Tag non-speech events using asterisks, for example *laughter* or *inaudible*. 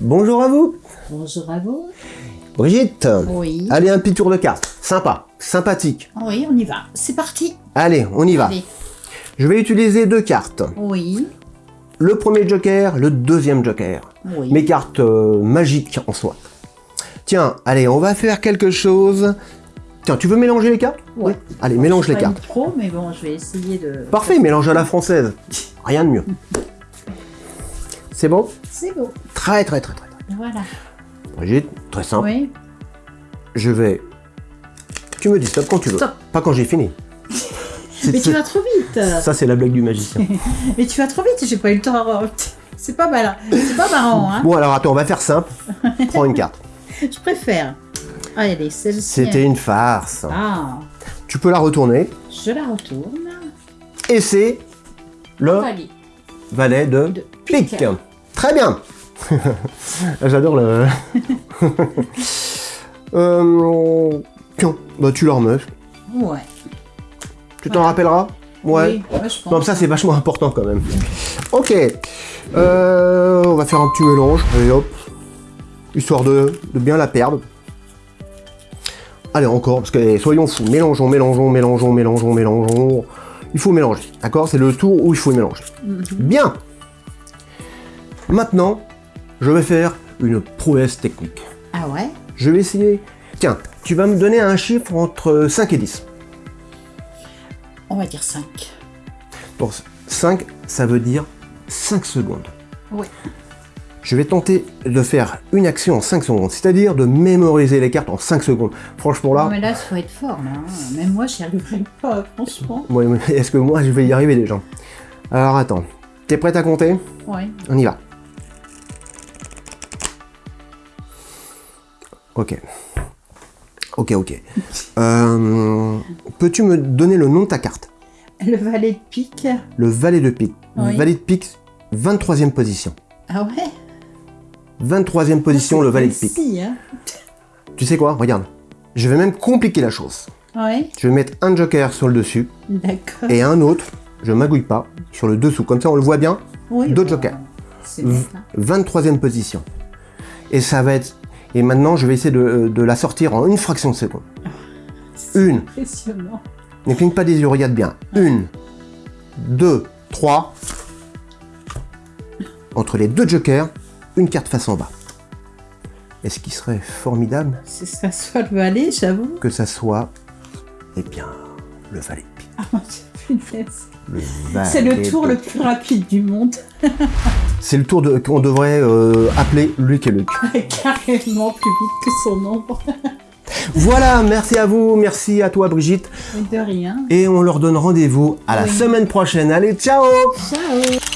Bonjour à vous Bonjour à vous. Brigitte Oui. Allez, un petit tour de cartes. Sympa, sympathique. Oui, on y va. C'est parti. Allez, on y va. Allez. Je vais utiliser deux cartes. Oui. Le premier joker, le deuxième joker. Oui. Mes cartes euh, magiques en soi. Tiens, allez, on va faire quelque chose. Tiens, tu veux mélanger les cartes? Ouais. Allez, mélange Je les pas cartes. une pro, mais bon, je vais essayer de. Parfait, mélange à la française. Rien de mieux. *laughs* C'est bon? C'est beau. Très, très, très, très. très. Voilà. Brigitte, très simple. Oui. Je vais... Tu me dis stop quand tu veux. Stop. Pas quand j'ai fini. *laughs* Mais tu vas trop vite. Ça, c'est la blague du magicien. *laughs* Mais tu vas trop vite. J'ai pas eu le temps. *laughs* C'est pas mal. C'est pas marrant, hein. Bon, alors attends, on va faire simple. Prends une carte. Je préfère. Allez, celle-ci. C'était une farce. Ah, Tu peux la retourner. je la retourne. Et c'est le valet de, De pique. pique. Très bien. J'adore le... *laughs* euh... Tiens, bah tu la remets. Ouais. Tu t'en rappelleras Ouais. Oui, ouais, je pense. Non, ça c'est vachement important quand même. Ok. Euh, on va faire un petit mélange. Allez hop. Histoire de, de bien la perdre. Allez encore, parce que soyons fous. Mélangeons, mélangeons, mélangeons, mélangeons, mélangeons. Il faut mélanger. D'accord? C'est le tour où il faut mélanger. Mhm. Bien. Maintenant, je vais faire une prouesse technique. Ah ouais? Je vais essayer... Tiens, tu vas me donner un chiffre entre 5 et 10. On va dire 5. Pour 5, ça veut dire 5 secondes. Oui. Je vais tenter de faire une action en 5 secondes, c'est-à-dire de mémoriser les cartes en 5 secondes. Franchement là, Non, mais là, il faut être fort, là. hein. Même moi, j'y arriverai pas, franchement. *laughs* est-ce que moi je vais y arriver déjà? Alors attends, t'es prête à compter? Ouais. On y va. Ok. Ok, ok. Euh, Peux-tu me donner le nom de ta carte? Le valet de pique. Le valet de pique. Oui. Valet de pique, 23e position. Ah ouais? 23e position, le valet de pique. Si, hein. Tu sais quoi? Regarde. Je vais même compliquer la chose. Ouais, Je vais mettre un joker sur le dessus d'accord. et un autre, je magouille pas, sur le dessous. Comme ça, on le voit bien. Oui, deux jokers. C'est net, hein. 23e position. Et ça va être... Et maintenant, je vais essayer de, de la sortir en une fraction de seconde. *laughs* Une. Impressionnant. Ne cligne pas des yeux, regarde bien. Une, deux, trois. Entre les deux jokers, une carte face en bas. Et ce qui serait formidable, C'est ça soit le valet, j'avoue. que ça soit, eh bien, le valet. Ah, C'est le tour le plus rapide du monde. C'est le tour de- qu'on devrait euh, appeler Luc et Luc. *laughs* Carrément plus vite que son ombre. Voilà, merci à vous, merci à toi Brigitte. De rien. Et on leur donne rendez-vous à la semaine prochaine. Allez, ciao Ciao